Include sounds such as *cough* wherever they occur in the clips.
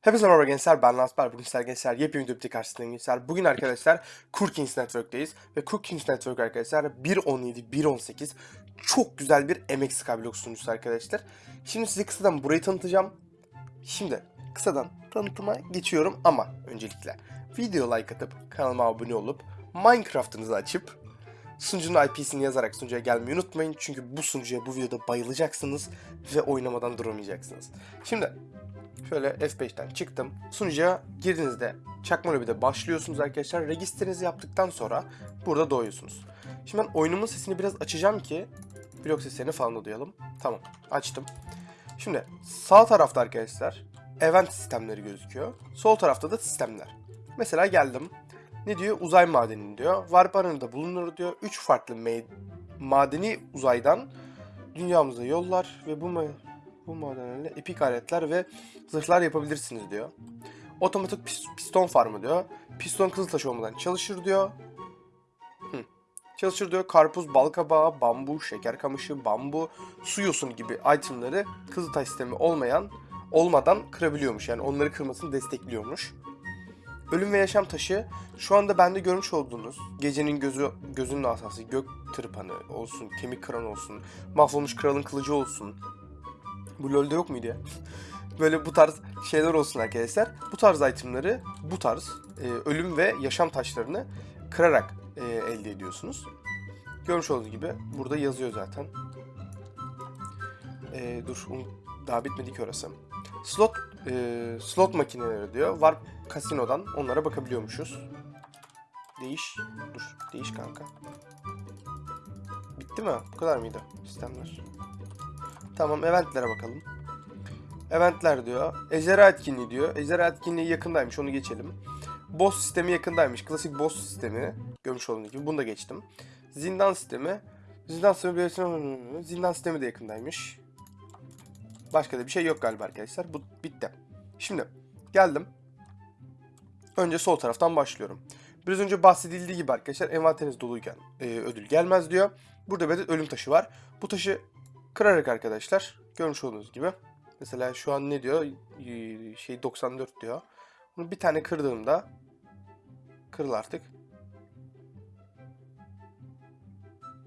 Hepinize merhaba gençler ben Lansper. Bugün sizler gençler yepyeni bir karşısındayım gençler. Bugün arkadaşlar Cookings Network'teyiz. Ve Cookings Network arkadaşlar 1.17, 1.18 çok güzel bir MX Skyblock sunucusu arkadaşlar. Şimdi size kısadan burayı tanıtacağım. Şimdi kısadan tanıtıma geçiyorum ama öncelikle video like atıp kanalıma abone olup Minecraft'ınızı açıp sunucunun IP'sini yazarak sunucuya gelmeyi unutmayın. Çünkü bu sunucuya bu videoda bayılacaksınız ve oynamadan duramayacaksınız. Şimdi Şöyle F5'ten çıktım. Sunucuya girdiğinizde çakma lobide başlıyorsunuz arkadaşlar. Registrenizi yaptıktan sonra burada doğuyorsunuz. Şimdi ben oyunumun sesini biraz açacağım ki blok seslerini falan da duyalım. Tamam açtım. Şimdi sağ tarafta arkadaşlar event sistemleri gözüküyor. Sol tarafta da sistemler. Mesela geldim. Ne diyor? Uzay madeni diyor. Warp alanında bulunur diyor. 3 farklı madeni uzaydan dünyamıza yollar ve bu bu madenlerle epik aletler ve zırhlar yapabilirsiniz diyor. Otomatik pis- piston farmı diyor. Piston kızıltaş olmadan çalışır diyor. Hı. Çalışır diyor. Karpuz, balkabağı, bambu, şeker kamışı, bambu, su yosunu gibi itemları kızıltaş sistemi olmayan olmadan kırabiliyormuş. Yani onları kırmasını destekliyormuş. Ölüm ve yaşam taşı şu anda bende görmüş olduğunuz gecenin gözü gözünün asası gök tırpanı olsun, kemik kıran olsun, mahvolmuş kralın kılıcı olsun. Bu LoL'de yok muydu ya? Böyle bu tarz şeyler olsun arkadaşlar. Bu tarz itemleri, bu tarz e, ölüm ve yaşam taşlarını kırarak e, elde ediyorsunuz. Görmüş olduğunuz gibi burada yazıyor zaten. E, dur, un- daha bitmedi ki orası. Slot e, slot makineleri diyor. Var kasinodan onlara bakabiliyormuşuz. Değiş. Dur, değiş kanka. Bitti mi? Bu kadar mıydı sistemler? Tamam, eventlere bakalım. Eventler diyor. Ejderha etkinliği diyor. Ejderha etkinliği yakındaymış onu geçelim. Boss sistemi yakındaymış. Klasik boss sistemi. Görmüş olduğunuz gibi bunu da geçtim. Zindan sistemi. Zindan sistemi, zindan sistemi de yakındaymış. Başka da bir şey yok galiba arkadaşlar. Bu bitti. Şimdi geldim. Önce sol taraftan başlıyorum. Biraz önce bahsedildiği gibi arkadaşlar envanteriniz doluyken e, ödül gelmez diyor. Burada bir adet ölüm taşı var. Bu taşı kırarak arkadaşlar görmüş olduğunuz gibi Mesela şu an ne diyor? Şey 94 diyor. Bunu bir tane kırdığımda kırıl artık.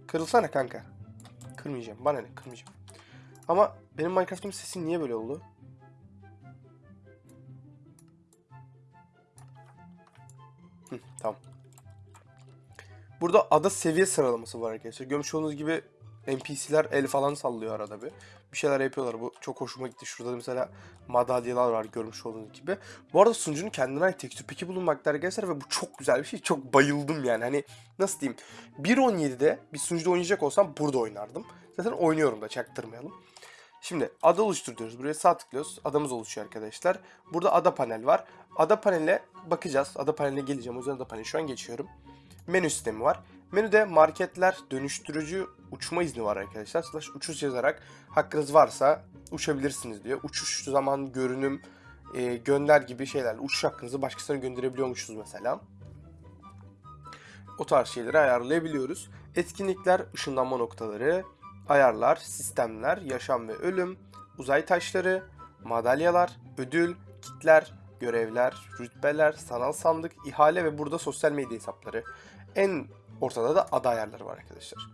Kırılsana kanka. Kırmayacağım. Bana ne? Kırmayacağım. Ama benim Minecraft'ımın sesi niye böyle oldu? Hı, tamam. Burada ada seviye sıralaması var arkadaşlar. Görmüş olduğunuz gibi NPC'ler el falan sallıyor arada bir. Bir şeyler yapıyorlar. Bu çok hoşuma gitti. Şurada da mesela madalyalar var görmüş olduğunuz gibi. Bu arada sunucunun kendine ait tekstür peki bulunmakta arkadaşlar ve bu çok güzel bir şey. Çok bayıldım yani. Hani nasıl diyeyim? 1.17'de bir sunucuda oynayacak olsam burada oynardım. Zaten oynuyorum da çaktırmayalım. Şimdi ada oluştur diyoruz. Buraya sağ tıklıyoruz. Adamız oluşuyor arkadaşlar. Burada ada panel var. Ada paneline bakacağız. Ada paneline geleceğim. O yüzden ada paneli şu an geçiyorum. Menü sistemi var. Menüde marketler, dönüştürücü, uçma izni var arkadaşlar. Slash uçuş yazarak hakkınız varsa uçabilirsiniz diyor. Uçuş zaman, görünüm, e, gönder gibi şeyler. Uçuş hakkınızı başkasına gönderebiliyormuşuz mesela. O tarz şeyleri ayarlayabiliyoruz. Etkinlikler, ışınlanma noktaları, ayarlar, sistemler, yaşam ve ölüm, uzay taşları, madalyalar, ödül, kitler, görevler, rütbeler, sanal sandık, ihale ve burada sosyal medya hesapları. En ortada da ada ayarları var arkadaşlar.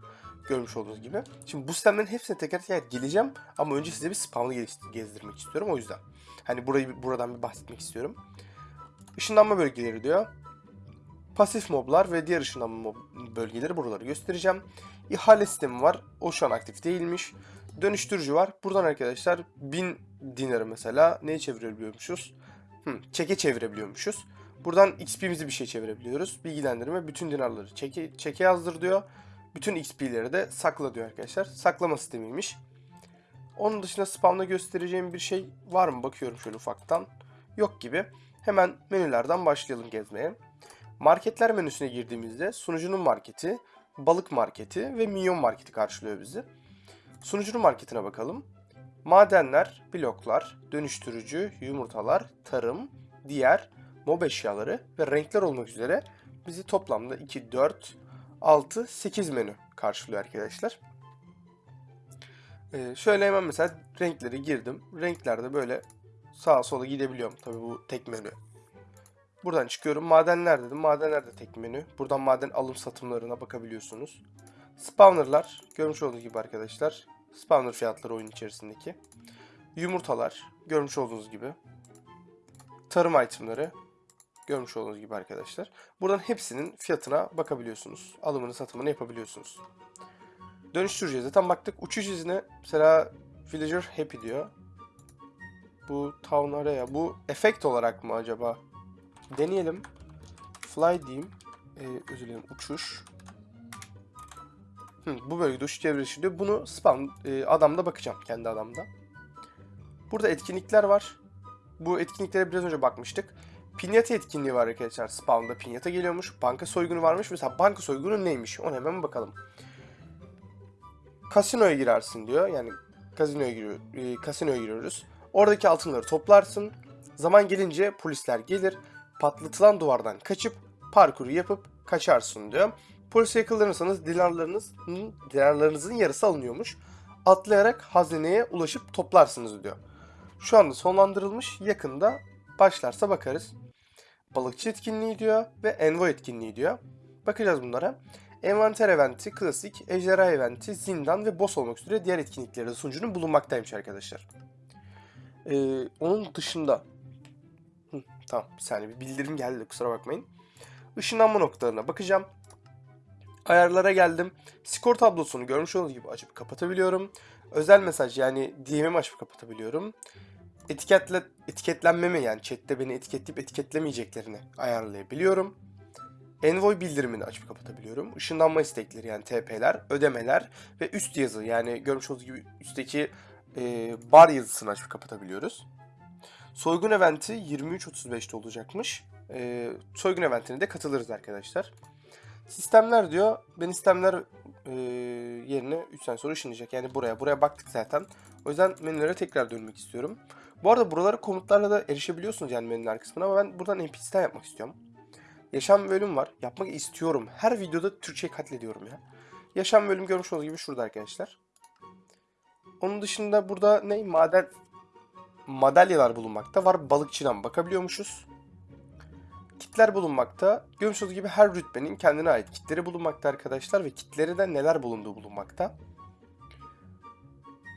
Görmüş olduğunuz gibi. Şimdi bu sistemlerin hepsine teker teker geleceğim ama önce size bir spamlı gezdirmek istiyorum o yüzden. Hani burayı buradan bir bahsetmek istiyorum. Işınlanma bölgeleri diyor. Pasif moblar ve diğer ışınlanma bölgeleri buraları göstereceğim. İhale sistemi var. O şu an aktif değilmiş. Dönüştürücü var. Buradan arkadaşlar 1000 dinarı mesela neyi çevirebiliyormuşuz? Hı, çeke çevirebiliyormuşuz. Buradan XP'mizi bir şey çevirebiliyoruz. Bilgilendirme bütün dinarları çeke, çeke yazdır diyor. Bütün XP'leri de sakla diyor arkadaşlar. Saklama sistemiymiş. Onun dışında spamda göstereceğim bir şey var mı? Bakıyorum şöyle ufaktan. Yok gibi. Hemen menülerden başlayalım gezmeye. Marketler menüsüne girdiğimizde sunucunun marketi, balık marketi ve minyon marketi karşılıyor bizi. Sunucunun marketine bakalım. Madenler, bloklar, dönüştürücü, yumurtalar, tarım, diğer, mob eşyaları ve renkler olmak üzere bizi toplamda 2, 4, 6, 8 menü karşılıyor arkadaşlar. Ee, şöyle hemen mesela renkleri girdim. Renklerde böyle sağa sola gidebiliyorum. Tabii bu tek menü. Buradan çıkıyorum. Madenler dedim. Madenler de tek menü. Buradan maden alım satımlarına bakabiliyorsunuz. Spawnerlar. Görmüş olduğunuz gibi arkadaşlar. Spawner fiyatları oyun içerisindeki. Yumurtalar. Görmüş olduğunuz gibi. Tarım itemları. Görmüş olduğunuz gibi arkadaşlar. Buradan hepsinin fiyatına bakabiliyorsunuz. Alımını satımını yapabiliyorsunuz. Dönüştüreceğiz. Zaten baktık uçuş izni mesela Villager Happy diyor. Bu Town Area. Bu efekt olarak mı acaba? Deneyelim. Fly diyeyim. Ee, özür dilerim. Uçuş. Hı, bu bölgede uçuş çevresi diyor. Bunu spam e, adamda bakacağım. Kendi adamda. Burada etkinlikler var. Bu etkinliklere biraz önce bakmıştık. Pinyata etkinliği var arkadaşlar. Spawn'da pinyata geliyormuş. Banka soygunu varmış. Mesela banka soygunu neymiş? Ona hemen bakalım. Kasinoya girersin diyor. Yani kasinoya giriyor, e, kasinoya giriyoruz. Oradaki altınları toplarsın. Zaman gelince polisler gelir. Patlatılan duvardan kaçıp parkuru yapıp kaçarsın diyor. Polise yakalanırsanız dinarlarınızın, dinarlarınızın yarısı alınıyormuş. Atlayarak hazineye ulaşıp toplarsınız diyor. Şu anda sonlandırılmış. Yakında başlarsa bakarız. Balıkçı etkinliği diyor ve envoy etkinliği diyor. Bakacağız bunlara. Envanter eventi, klasik, ejderha eventi, zindan ve boss olmak üzere diğer etkinlikleri de sunucunun bulunmaktaymış arkadaşlar. Ee, onun dışında... Hı, tamam bir saniye bir bildirim geldi kusura bakmayın. Işınlanma noktalarına bakacağım. Ayarlara geldim. Skor tablosunu görmüş olduğunuz gibi açıp kapatabiliyorum. Özel mesaj yani DM'imi açıp kapatabiliyorum. Etiketle, etiketlenmemi yani chatte beni etiketleyip etiketlemeyeceklerini ayarlayabiliyorum. Envoy bildirimini açıp kapatabiliyorum. Işınlanma istekleri yani TP'ler, ödemeler ve üst yazı yani görmüş olduğunuz gibi üstteki e, bar yazısını açıp kapatabiliyoruz. Soygun eventi 23.35'te olacakmış. E, soygun eventine de katılırız arkadaşlar. Sistemler diyor. Ben sistemler e, yerine 3 sene sonra ışınlayacak. Yani buraya. Buraya baktık zaten. O yüzden menülere tekrar dönmek istiyorum. Bu arada buralara komutlarla da erişebiliyorsunuz yani menüler kısmına ama ben buradan NPC'den yapmak istiyorum. Yaşam bölüm var. Yapmak istiyorum. Her videoda Türkçe katlediyorum ya. Yaşam bölüm görmüş olduğunuz gibi şurada arkadaşlar. Onun dışında burada ne? Maden madalyalar bulunmakta. Var balıkçıdan bakabiliyormuşuz. Kitler bulunmakta. Görmüş olduğunuz gibi her rütbenin kendine ait kitleri bulunmakta arkadaşlar ve kitleri de neler bulunduğu bulunmakta.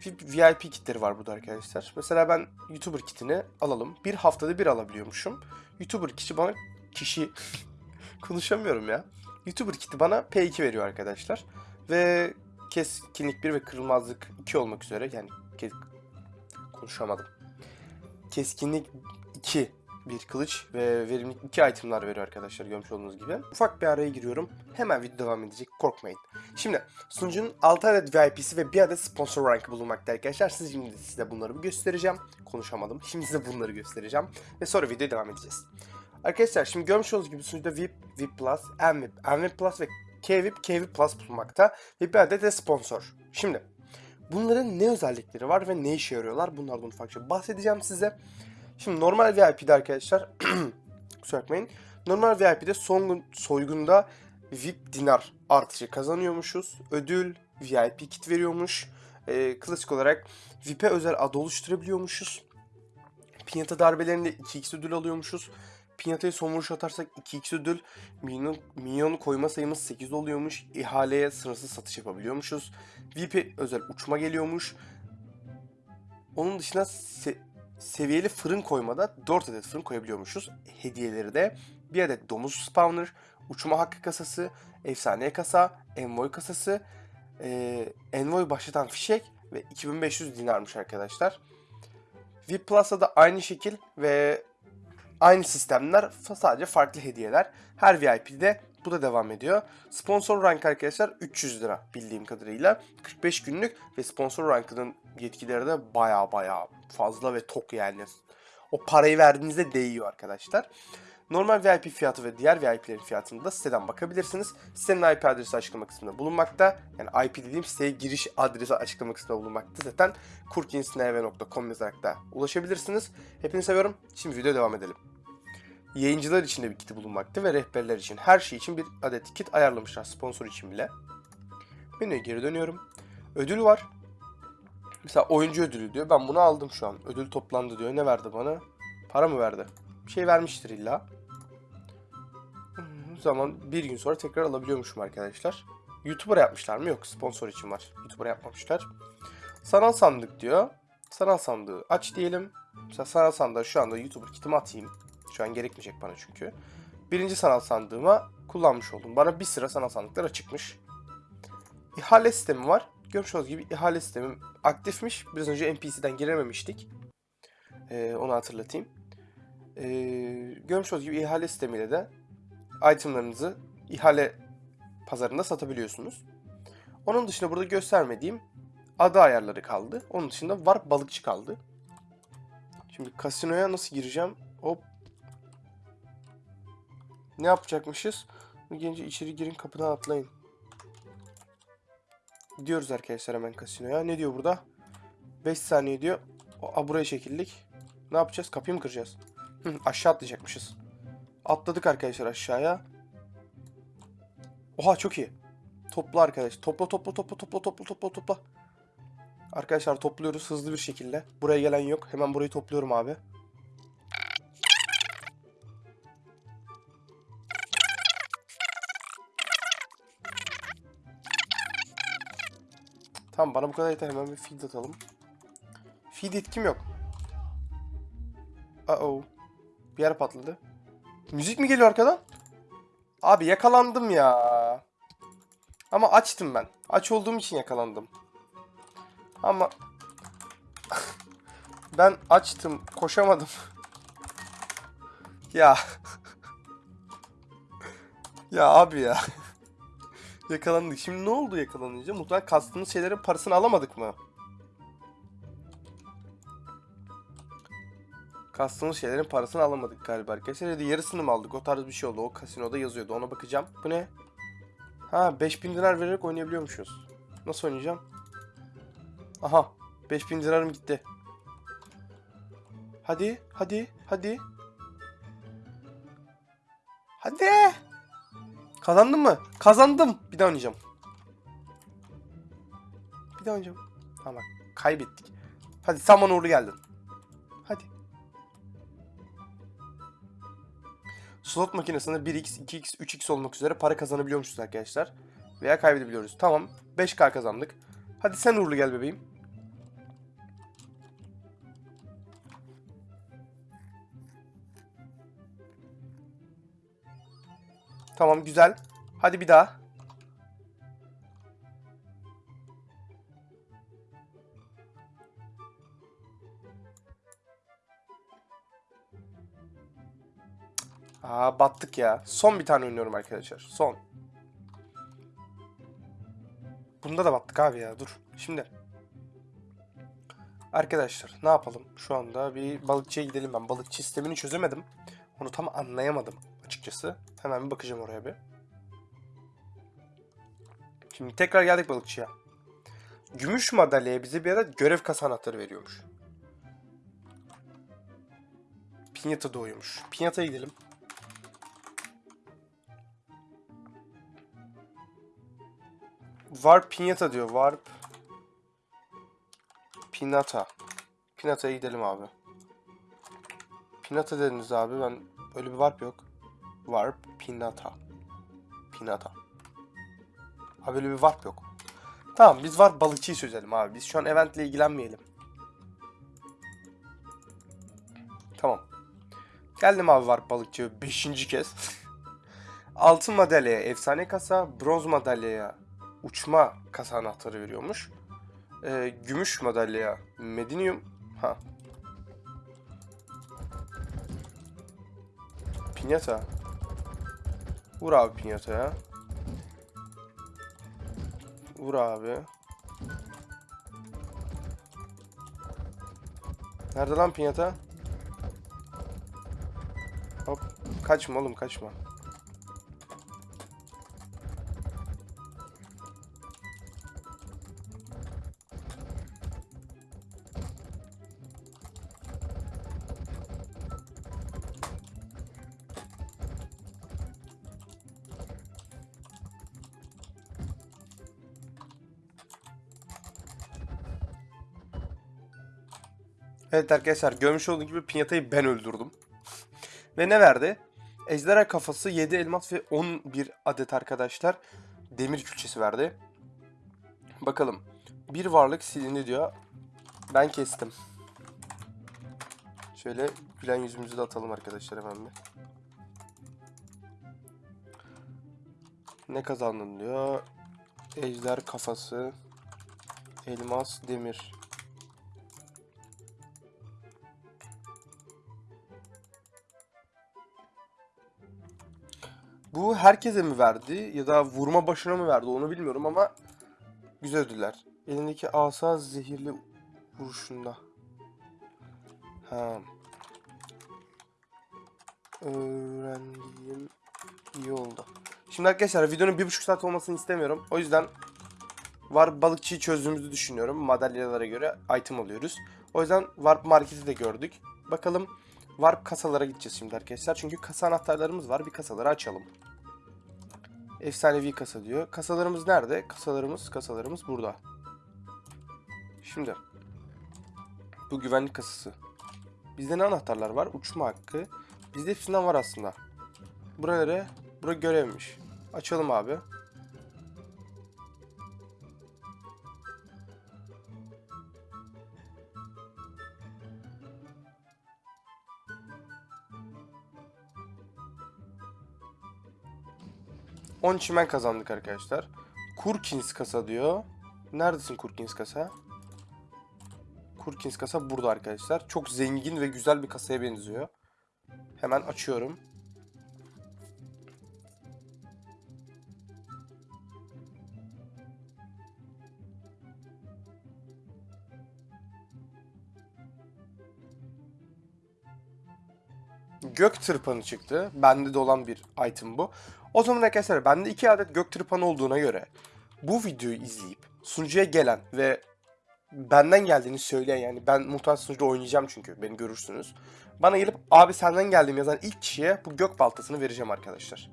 VIP kitleri var burada arkadaşlar. Mesela ben YouTuber kitini alalım. Bir haftada bir alabiliyormuşum. YouTuber kişi bana kişi *laughs* konuşamıyorum ya. YouTuber kiti bana P2 veriyor arkadaşlar. Ve keskinlik 1 ve kırılmazlık 2 olmak üzere yani kes... konuşamadım. Keskinlik 2 bir kılıç ve verimlilik 2 itemlar veriyor arkadaşlar görmüş olduğunuz gibi. Ufak bir araya giriyorum. Hemen video devam edecek korkmayın. Şimdi sunucunun 6 adet VIP'si ve 1 adet sponsor rankı bulunmakta arkadaşlar. Siz şimdi size bunları göstereceğim. Konuşamadım. *laughs* Şimdi size bunları göstereceğim. Ve sonra videoya devam edeceğiz. Arkadaşlar şimdi görmüş olduğunuz gibi sunucuda VIP, VIP Plus, MVIP, MVIP Plus ve KVIP, KVIP Plus bulunmakta. Ve bir adet de sponsor. Şimdi bunların ne özellikleri var ve ne işe yarıyorlar? Bunlardan ufakça bahsedeceğim size. Şimdi normal VIP'de arkadaşlar *clears throat* kusura bakmayın. Normal VIP'de son soygunda VIP dinar artışı kazanıyormuşuz. Ödül VIP kit veriyormuş. Ee, klasik olarak VIP'e özel ad oluşturabiliyormuşuz. Pinyata darbelerinde 2x ödül alıyormuşuz. Pinyata'ya son vuruş atarsak 2x ödül. Minyon, minyon koyma sayımız 8 oluyormuş. İhaleye sınırsız satış yapabiliyormuşuz. VIP'e özel uçma geliyormuş. Onun dışında seviyeli fırın koymada 4 adet fırın koyabiliyormuşuz. Hediyeleri de bir adet domuz spawner, uçma hakkı kasası, efsane kasa, envoy kasası, e, envoy başlatan fişek ve 2500 dinarmış arkadaşlar. VIP Plus'ta da aynı şekil ve aynı sistemler sadece farklı hediyeler. Her VIP'de bu da devam ediyor. Sponsor rank arkadaşlar 300 lira bildiğim kadarıyla. 45 günlük ve sponsor rankının yetkileri de baya baya fazla ve tok yani. O parayı verdiğinizde değiyor arkadaşlar. Normal VIP fiyatı ve diğer VIP'lerin fiyatını da siteden bakabilirsiniz. Sitenin IP adresi açıklama kısmında bulunmakta. Yani IP dediğim siteye giriş adresi açıklama kısmında bulunmakta. Zaten kurkinsnv.com yazarak da ulaşabilirsiniz. Hepinizi seviyorum. Şimdi videoya devam edelim. Yayıncılar için de bir kiti bulunmakta ve rehberler için her şey için bir adet kit ayarlamışlar sponsor için bile. Menüye geri dönüyorum. Ödül var. Mesela oyuncu ödülü diyor. Ben bunu aldım şu an. Ödül toplandı diyor. Ne verdi bana? Para mı verdi? Bir şey vermiştir illa. O zaman bir gün sonra tekrar alabiliyormuşum arkadaşlar. YouTuber yapmışlar mı? Yok. Sponsor için var. YouTuber yapmamışlar. Sanal sandık diyor. Sanal sandığı aç diyelim. Mesela sanal sandığa şu anda YouTuber kitimi atayım. Şu an gerekmeyecek bana çünkü. Birinci sanal sandığıma kullanmış oldum. Bana bir sıra sanal sandıklar açıkmış. İhale sistemi var. Görmüş olduğunuz gibi ihale sistemim aktifmiş. Biraz önce NPC'den girememiştik. Ee, onu hatırlatayım. Ee, görmüş olduğunuz gibi ihale sistemiyle de itemlarınızı ihale pazarında satabiliyorsunuz. Onun dışında burada göstermediğim ada ayarları kaldı. Onun dışında var balıkçı kaldı. Şimdi kasinoya nasıl gireceğim? Hop. Ne yapacakmışız? Gelince içeri girin kapıdan atlayın. Gidiyoruz arkadaşlar hemen kasinoya. Ne diyor burada? 5 saniye diyor. Aa, buraya çekildik. Ne yapacağız? Kapıyı mı kıracağız? Aşağı atlayacakmışız. Atladık arkadaşlar aşağıya. Oha çok iyi. Topla arkadaş. Topla topla topla topla topla topla topla. Arkadaşlar topluyoruz hızlı bir şekilde. Buraya gelen yok. Hemen burayı topluyorum abi. Tamam bana bu kadar yeter. Hemen bir feed atalım. Feed etkim yok. Uh oh. Bir yer patladı. Müzik mi geliyor arkadan? Abi yakalandım ya. Ama açtım ben. Aç olduğum için yakalandım. Ama *laughs* ben açtım, koşamadım. *laughs* ya. *laughs* ya abi ya. Yakalandık. Şimdi ne oldu yakalanınca? Muhtemelen kastığımız şeylerin parasını alamadık mı? Kastığımız şeylerin parasını alamadık galiba arkadaşlar. Ya da yarısını mı aldık? O tarz bir şey oldu. O kasinoda yazıyordu. Ona bakacağım. Bu ne? Ha 5000 dinar vererek oynayabiliyormuşuz. Nasıl oynayacağım? Aha 5000 dinarım gitti. Hadi, hadi, hadi. Hadi. Kazandın mı? Kazandım. Bir daha oynayacağım. Bir daha oynayacağım. Tamam kaybettik. Hadi Saman uğurlu geldin. Hadi. Slot makinesinde 1x, 2x, 3x olmak üzere para kazanabiliyormuşuz arkadaşlar. Veya kaybedebiliyoruz. Tamam. 5k kazandık. Hadi sen uğurlu gel bebeğim. Tamam güzel. Hadi bir daha. Aa battık ya. Son bir tane oynuyorum arkadaşlar. Son. Bunda da battık abi ya. Dur. Şimdi. Arkadaşlar ne yapalım? Şu anda bir balıkçıya gidelim ben. Balıkçı sistemini çözemedim. Onu tam anlayamadım açıkçası. Hemen bir bakacağım oraya bir. Şimdi tekrar geldik balıkçıya. Gümüş madalyaya bize bir ara görev kasa anahtarı veriyormuş. Pinyata doğuyormuş. Pinyata'ya gidelim. Warp Pinyata diyor. Warp Pinata. Pinata'ya gidelim abi. Pinata dediniz abi. Ben öyle bir warp yok. Warp Pinata. Pinata. Abi öyle bir warp yok. Tamam biz var balıkçıyı çözelim abi. Biz şu an eventle ilgilenmeyelim. Tamam. Geldim abi var balıkçı 5. kez. *laughs* Altın madalyaya efsane kasa, bronz madalyaya uçma kasa anahtarı veriyormuş. Ee, gümüş madalyaya medinyum. Ha. Pinyata. Vur abi pinyataya. Vur abi. Nerede lan pinyata? Hop. Kaçma oğlum kaçma. Evet arkadaşlar görmüş olduğunuz gibi pinyatayı ben öldürdüm. *laughs* Ve ne verdi? Ejderha kafası 7 elmas ve 11 adet arkadaşlar demir külçesi verdi. Bakalım. Bir varlık silindi diyor. Ben kestim. Şöyle gülen yüzümüzü de atalım arkadaşlar hemen bir. Ne kazandın diyor. Ejder kafası. Elmas, demir. Bu herkese mi verdi ya da vurma başına mı verdi onu bilmiyorum ama güzel ödüller. Elindeki asa zehirli vuruşunda. Ha. Öğrendiğim iyi oldu. Şimdi arkadaşlar videonun bir buçuk saat olmasını istemiyorum. O yüzden Warp balıkçıyı çözdüğümüzü düşünüyorum. Madalyalara göre item alıyoruz. O yüzden Warp marketi de gördük. Bakalım Warp kasalara gideceğiz şimdi arkadaşlar. Çünkü kasa anahtarlarımız var. Bir kasaları açalım. Efsanevi kasa diyor. Kasalarımız nerede? Kasalarımız, kasalarımız burada. Şimdi. Bu güvenlik kasası. Bizde ne anahtarlar var? Uçma hakkı. Bizde hepsinden var aslında. Buraları, bura görevmiş. Açalım abi. On çimen kazandık arkadaşlar. Kurkins kasa diyor. Neredesin Kurkins kasa? Kurkins kasa burada arkadaşlar. Çok zengin ve güzel bir kasaya benziyor. Hemen açıyorum. Gök tırpanı çıktı. Bende de olan bir item bu. O zaman arkadaşlar bende iki adet gök tırpanı olduğuna göre bu videoyu izleyip sunucuya gelen ve benden geldiğini söyleyen yani ben muhtemelen sunucuda oynayacağım çünkü beni görürsünüz. Bana gelip abi senden geldim yazan ilk kişiye bu gök baltasını vereceğim arkadaşlar.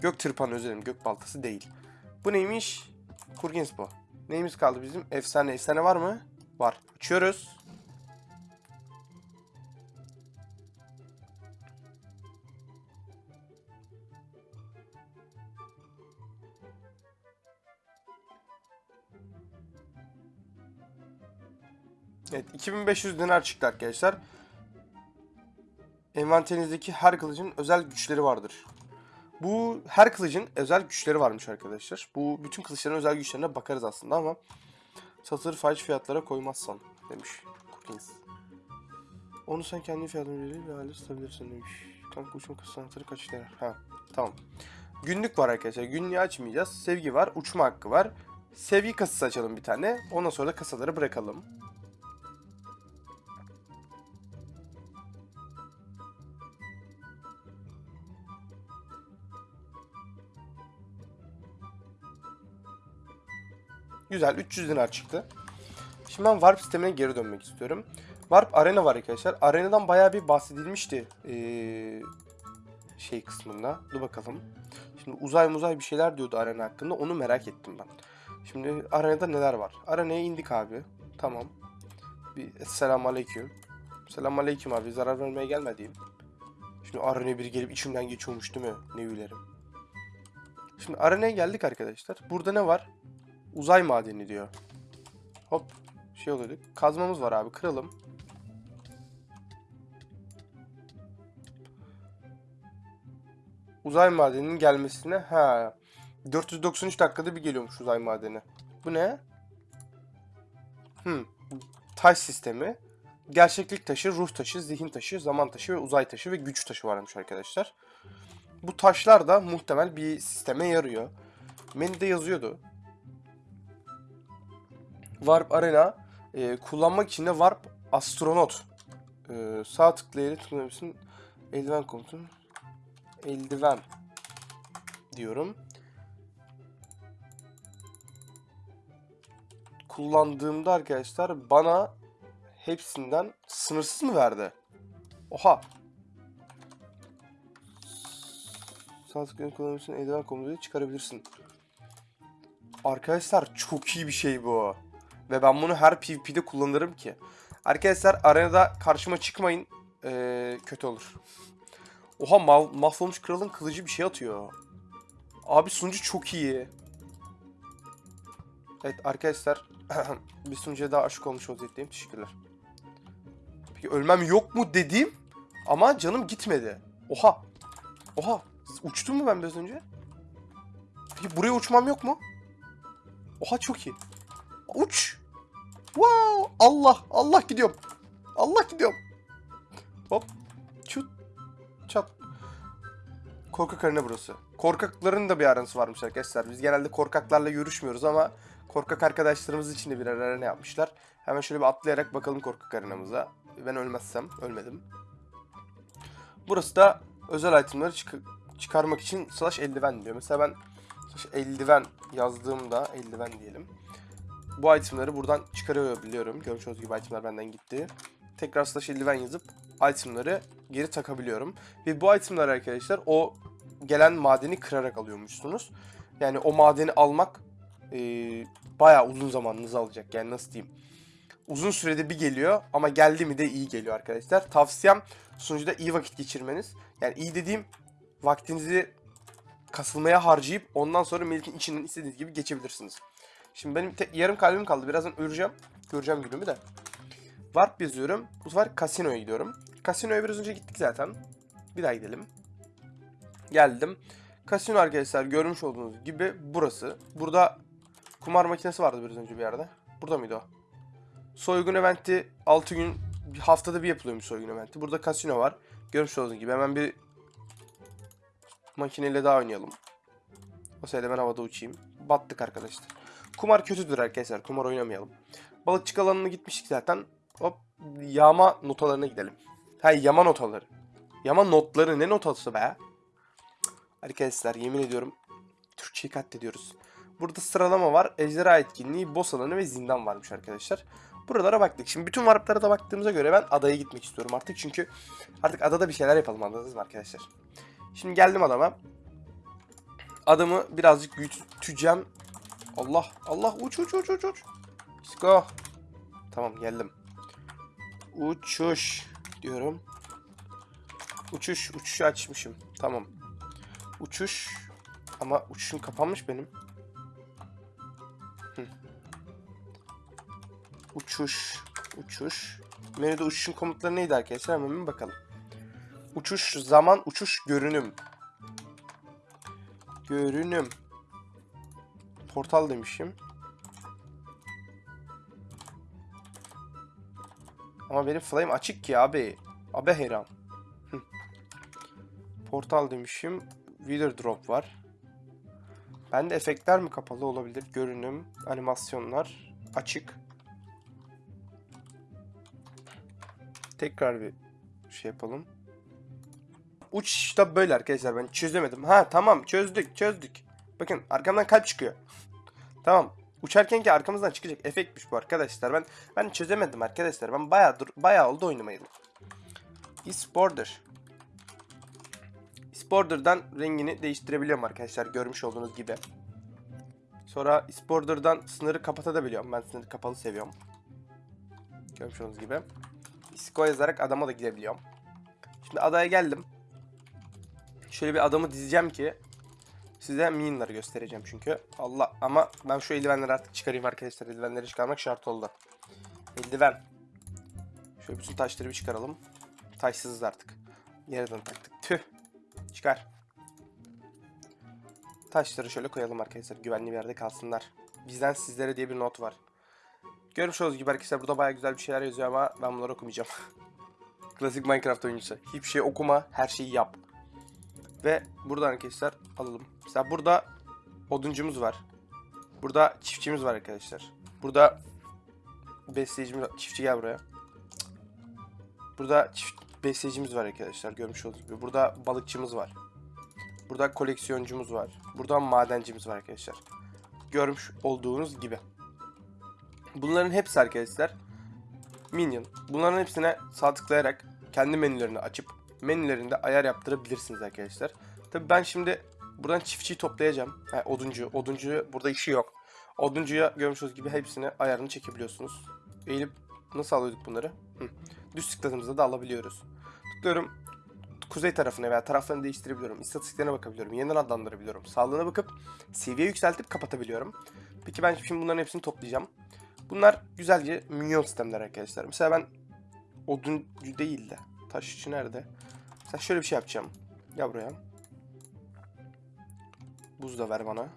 Gök tırpanı dilerim gök baltası değil. Bu neymiş? Kurgins bu. Neyimiz kaldı bizim? Efsane. Efsane var mı? Var. Açıyoruz. Evet 2500 dinar çıktı arkadaşlar. Envanterinizdeki her kılıcın özel güçleri vardır. Bu her kılıcın özel güçleri varmış arkadaşlar. Bu bütün kılıçların özel güçlerine bakarız aslında ama satır fahiş fiyatlara koymazsan demiş Cookings. Onu sen kendi verir ve hale satabilirsin demiş. Kanka uçma kasa anahtarı kaç lira? Ha tamam. Günlük var arkadaşlar. Günlüğü açmayacağız. Sevgi var. Uçma hakkı var. Sevgi kasası açalım bir tane. Ondan sonra da kasaları bırakalım. Güzel 300 dinar çıktı. Şimdi ben Warp sistemine geri dönmek istiyorum. Warp Arena var arkadaşlar. Arena'dan bayağı bir bahsedilmişti. Ee, şey kısmında. Dur bakalım. Şimdi uzay muzay bir şeyler diyordu Arena hakkında. Onu merak ettim ben. Şimdi Arena'da neler var? Arena'ya indik abi. Tamam. Bir selam aleyküm. Selam aleyküm abi. Zarar vermeye gelmediğim. Şimdi Arena'ya biri gelip içimden geçiyormuş değil mi? Ne ülerim. Şimdi Arena'ya geldik arkadaşlar. Burada ne var? Uzay madeni diyor. Hop. Şey oluyordu. Kazmamız var abi. Kıralım. Uzay madeninin gelmesine ha 493 dakikada bir geliyormuş uzay madeni. Bu ne? Hmm. Taş sistemi. Gerçeklik taşı, ruh taşı, zihin taşı, zaman taşı ve uzay taşı ve güç taşı varmış arkadaşlar. Bu taşlar da muhtemel bir sisteme yarıyor. Menüde yazıyordu. Warp Arena e, kullanmak için de Warp Astronaut e, sağ tıklayarak tıklayabilirsin. Eldiven komutun eldiven diyorum. Kullandığımda arkadaşlar bana hepsinden sınırsız mı verdi? Oha. Sağ tıklayarak kullanabilirsin. Eldiven komutunu çıkarabilirsin. Arkadaşlar çok iyi bir şey bu. Ve ben bunu her PvP'de kullanırım ki. Arkadaşlar arenada karşıma çıkmayın. Ee, kötü olur. Oha ma- mahvolmuş kralın kılıcı bir şey atıyor. Abi sunucu çok iyi. Evet arkadaşlar *clears throat* bir sunucuya daha aşık olmuş vaziyetteyim. Teşekkürler. Peki ölmem yok mu dediğim ama canım gitmedi. Oha. Oha. Uçtum mu ben biraz önce? Peki buraya uçmam yok mu? Oha çok iyi. Uç. Wow. Allah. Allah gidiyorum. Allah gidiyorum. Hop. Çut. Çat. Korkak arena burası. Korkakların da bir aransı varmış arkadaşlar. Biz genelde korkaklarla görüşmüyoruz ama korkak arkadaşlarımız için de bir arena yapmışlar. Hemen şöyle bir atlayarak bakalım korkak arenamıza. Ben ölmezsem. Ölmedim. Burası da özel itemleri çık- çıkarmak için slash eldiven diyor. Mesela ben eldiven yazdığımda eldiven diyelim. Bu itemleri buradan çıkarabiliyorum. Görmüş olduğunuz gibi itemler benden gitti. Tekrar slash eldiven yazıp itemleri geri takabiliyorum. Ve bu itemler arkadaşlar o gelen madeni kırarak alıyormuşsunuz. Yani o madeni almak e, bayağı uzun zamanınızı alacak. Yani nasıl diyeyim. Uzun sürede bir geliyor ama geldi mi de iyi geliyor arkadaşlar. Tavsiyem sunucuda iyi vakit geçirmeniz. Yani iyi dediğim vaktinizi kasılmaya harcayıp ondan sonra milletin içinden istediğiniz gibi geçebilirsiniz. Şimdi benim yarım kalbim kaldı. Birazdan öleceğim. Göreceğim günümü de. Warp yazıyorum. Bu sefer kasinoya gidiyorum. Kasinoya biraz önce gittik zaten. Bir daha gidelim. Geldim. Kasino arkadaşlar görmüş olduğunuz gibi burası. Burada kumar makinesi vardı biraz önce bir yerde. Burada mıydı o? Soygun eventi 6 gün haftada bir yapılıyormuş soygun eventi. Burada kasino var. Görmüş olduğunuz gibi hemen bir makineyle daha oynayalım. O sırada ben havada uçayım. Battık arkadaşlar. Kumar kötüdür arkadaşlar. Kumar oynamayalım. Balıkçık alanına gitmiştik zaten. Hop yağma notalarına gidelim. Ha yama notaları. Yama notları ne notası be? Arkadaşlar yemin ediyorum Türkçeyi katlediyoruz. Burada sıralama var. Ejderha etkinliği, boss alanı ve zindan varmış arkadaşlar. Buralara baktık. Şimdi bütün warplara da baktığımıza göre ben adaya gitmek istiyorum artık. Çünkü artık adada bir şeyler yapalım anladınız mı arkadaşlar? Şimdi geldim adama. Adamı birazcık büyüteceğim. Allah Allah uç uç uç uç uç. Let's go. Tamam geldim. Uçuş diyorum. Uçuş uçuşu açmışım. Tamam. Uçuş ama uçuşum kapanmış benim. Hı. Uçuş uçuş. Menüde uçuşun komutları neydi arkadaşlar? Hemen bir bakalım. Uçuş zaman uçuş görünüm. Görünüm. Portal demişim. Ama benim flame açık ki abi. Abi hayran. Hı. Portal demişim. Wither drop var. Bende efektler mi kapalı olabilir? Görünüm, animasyonlar açık. Tekrar bir şey yapalım. Uç da böyle arkadaşlar ben çözemedim. Ha tamam çözdük çözdük. Bakın arkamdan kalp çıkıyor. tamam. Uçarken ki arkamızdan çıkacak efektmiş bu arkadaşlar. Ben ben çözemedim arkadaşlar. Ben bayağı dur bayağı oldu oynamayalım. Is border. Rengini değiştirebiliyorum arkadaşlar görmüş olduğunuz gibi. Sonra is border'dan sınırı kapatabiliyorum. Ben sınırı kapalı seviyorum. Görmüş olduğunuz gibi. Isko yazarak adama da gidebiliyorum. Şimdi adaya geldim. Şöyle bir adamı dizeceğim ki size minionları göstereceğim çünkü. Allah ama ben şu eldivenleri artık çıkarayım arkadaşlar. Eldivenleri çıkarmak şart oldu. Eldiven. Şöyle bütün taşları bir çıkaralım. Taşsızız artık. Yerden taktık. Tüh. Çıkar. Taşları şöyle koyalım arkadaşlar. Güvenli bir yerde kalsınlar. Bizden sizlere diye bir not var. Görmüş olduğunuz gibi arkadaşlar burada baya güzel bir şeyler yazıyor ama ben bunları okumayacağım. *laughs* Klasik Minecraft oyuncusu. Hiçbir şey okuma, her şeyi yap. Ve buradan arkadaşlar alalım. Mesela burada oduncumuz var. Burada çiftçimiz var arkadaşlar. Burada besleyicimiz. Çiftçi gel buraya. Burada çift besleyicimiz var arkadaşlar. Görmüş olduğunuz gibi. Burada balıkçımız var. Burada koleksiyoncumuz var. Burada madencimiz var arkadaşlar. Görmüş olduğunuz gibi. Bunların hepsi arkadaşlar Minion. Bunların hepsine sağ tıklayarak kendi menülerini açıp menülerinde ayar yaptırabilirsiniz arkadaşlar. Tabi ben şimdi buradan çiftçiyi toplayacağım. Ha, oduncu. Oduncu burada işi yok. Oduncuya görmüş olduğunuz gibi hepsine ayarını çekebiliyorsunuz. Eğilip nasıl alıyorduk bunları? Hı. Düz tıkladığımızda da alabiliyoruz. Tıklıyorum. Kuzey tarafına veya taraflarını değiştirebiliyorum. İstatistiklerine bakabiliyorum. Yeniden adlandırabiliyorum. Sağlığına bakıp seviye yükseltip kapatabiliyorum. Peki ben şimdi bunların hepsini toplayacağım. Bunlar güzelce minyon sistemler arkadaşlar. Mesela ben oduncu değil de taşçı nerede? Mesela şöyle bir şey yapacağım. Gel buraya. Buz da ver bana.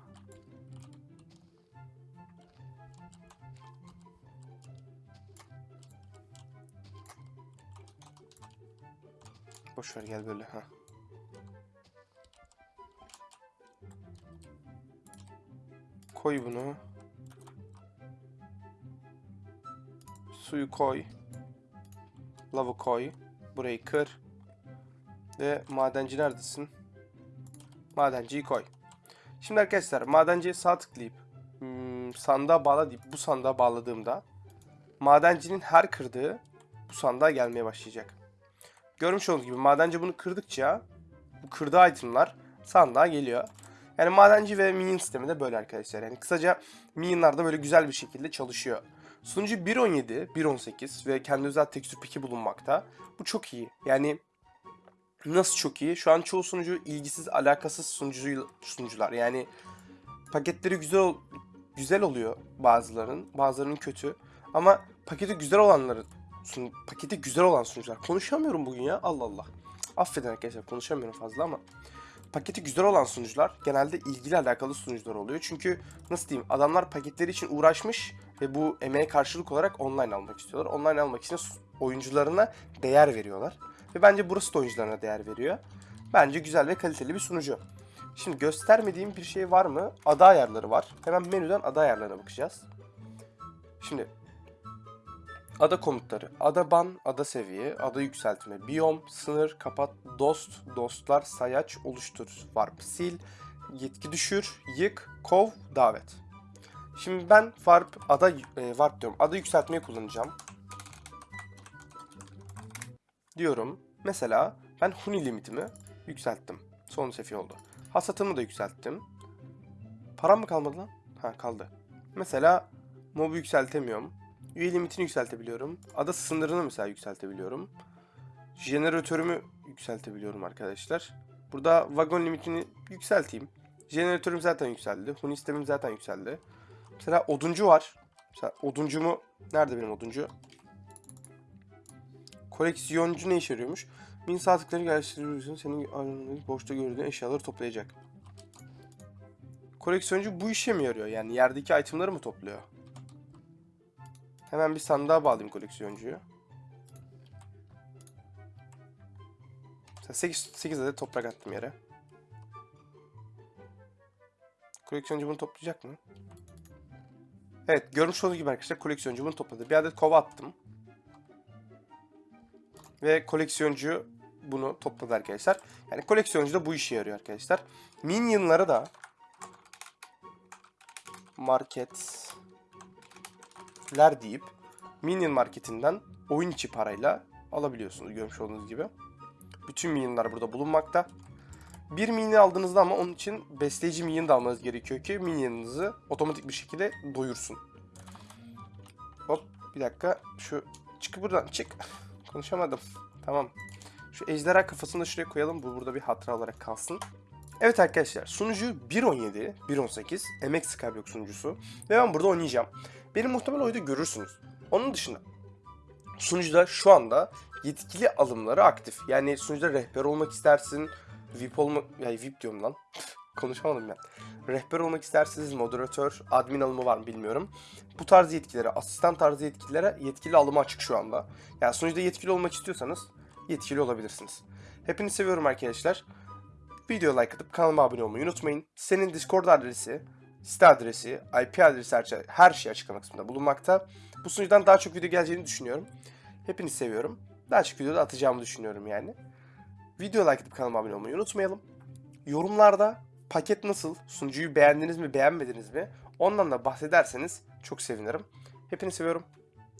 Boş ver gel böyle ha. Koy bunu. Suyu koy. Lavı koy. Burayı kır. Ve madenci neredesin? Madenciyi koy. Şimdi arkadaşlar madenciye sağ tıklayıp hmm, sandığa bağla deyip bu sandığa bağladığımda madencinin her kırdığı bu sandığa gelmeye başlayacak. Görmüş olduğunuz gibi madenci bunu kırdıkça bu kırdığı itemlar sandığa geliyor. Yani madenci ve minion sistemi de böyle arkadaşlar. Yani kısaca minionlar da böyle güzel bir şekilde çalışıyor. Sunucu 1.17, 1.18 ve kendi özel tekstür peki bulunmakta. Bu çok iyi. Yani nasıl çok iyi? Şu an çoğu sunucu ilgisiz, alakasız sunucu, sunucular. Yani paketleri güzel güzel oluyor bazılarının, bazılarının kötü. Ama paketi güzel olanları sun, paketi güzel olan sunucular. Konuşamıyorum bugün ya. Allah Allah. Affedin arkadaşlar konuşamıyorum fazla ama paketi güzel olan sunucular genelde ilgili alakalı sunucular oluyor. Çünkü nasıl diyeyim adamlar paketleri için uğraşmış ve bu emeğe karşılık olarak online almak istiyorlar. Online almak için oyuncularına değer veriyorlar. Ve bence burası da oyuncularına değer veriyor. Bence güzel ve kaliteli bir sunucu. Şimdi göstermediğim bir şey var mı? Ada ayarları var. Hemen menüden ada ayarlarına bakacağız. Şimdi Ada komutları. Ada ban, ada seviye, ada yükseltme, biyom, sınır, kapat, dost, dostlar, sayaç, oluştur, warp, sil, yetki düşür, yık, kov, davet. Şimdi ben warp, ada, e, warp diyorum, ada yükseltmeyi kullanacağım. Diyorum. Mesela ben huni limitimi yükselttim. Son seviye oldu. Hasatımı da yükselttim. Param mı kalmadı lan? Ha kaldı. Mesela mobu yükseltemiyorum. Üye limitini yükseltebiliyorum. Ada sınırını mesela yükseltebiliyorum. Jeneratörümü yükseltebiliyorum arkadaşlar. Burada vagon limitini yükselteyim. Jeneratörüm zaten yükseldi. Huni sistemim zaten yükseldi. Mesela oduncu var. Mesela oduncumu... Nerede benim oduncu? Koleksiyoncu ne işe yarıyormuş? Min saatlikleri geliştiriyorsun. Senin aranındaki boşta gördüğün eşyaları toplayacak. Koleksiyoncu bu işe mi yarıyor? Yani yerdeki itemları mı topluyor? Hemen bir sandığa bağlayayım koleksiyoncuyu. 8, 8 adet toprak attım yere. Koleksiyoncu bunu toplayacak mı? Evet görmüş olduğunuz gibi arkadaşlar koleksiyoncu bunu topladı. Bir adet kova attım. Ve koleksiyoncu bunu topladı arkadaşlar. Yani koleksiyoncu da bu işe yarıyor arkadaşlar. Minion'ları da marketler deyip Minion marketinden oyun içi parayla alabiliyorsunuz görmüş olduğunuz gibi. Bütün minionlar burada bulunmakta. Bir minion aldığınızda ama onun için besleyici minion da almanız gerekiyor ki minionunuzu otomatik bir şekilde doyursun. Hop bir dakika şu çık buradan çık. Konuşamadım. Tamam. Şu ejderha kafasını da şuraya koyalım. Bu burada bir hatıra olarak kalsın. Evet arkadaşlar sunucu 1.17, 1.18 MX Skyblock sunucusu ve ben burada oynayacağım. Benim muhtemel oyunda görürsünüz. Onun dışında sunucuda şu anda yetkili alımları aktif. Yani sunucuda rehber olmak istersin, VIP olmak, yani VIP diyorum lan. Konuşamadım ben. Rehber olmak isterseniz moderatör, admin alımı var mı bilmiyorum. Bu tarz yetkilere, asistan tarzı yetkilere yetkili alımı açık şu anda. Yani sunucuda yetkili olmak istiyorsanız yetkili olabilirsiniz. Hepinizi seviyorum arkadaşlar. Video like atıp kanalıma abone olmayı unutmayın. Senin Discord adresi, site adresi, IP adresi her şey, her şey açıklama kısmında bulunmakta. Bu sunucudan daha çok video geleceğini düşünüyorum. Hepinizi seviyorum. Daha çok video da atacağımı düşünüyorum yani. Video like atıp kanalıma abone olmayı unutmayalım. Yorumlarda paket nasıl, sunucuyu beğendiniz mi beğenmediniz mi ondan da bahsederseniz çok sevinirim. Hepinizi seviyorum.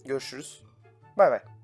Görüşürüz. Bay bay.